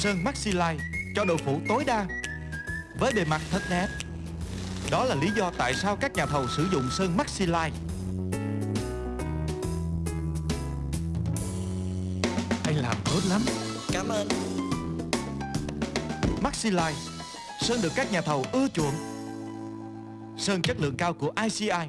Sơn Maxi Light cho độ phủ tối đa với bề mặt thật đẹp. Đó là lý do tại sao các nhà thầu sử dụng sơn Maxi Light. Anh làm tốt lắm Cảm ơn Maxi Light, Sơn được các nhà thầu ưa chuộng Sơn chất lượng cao của ICI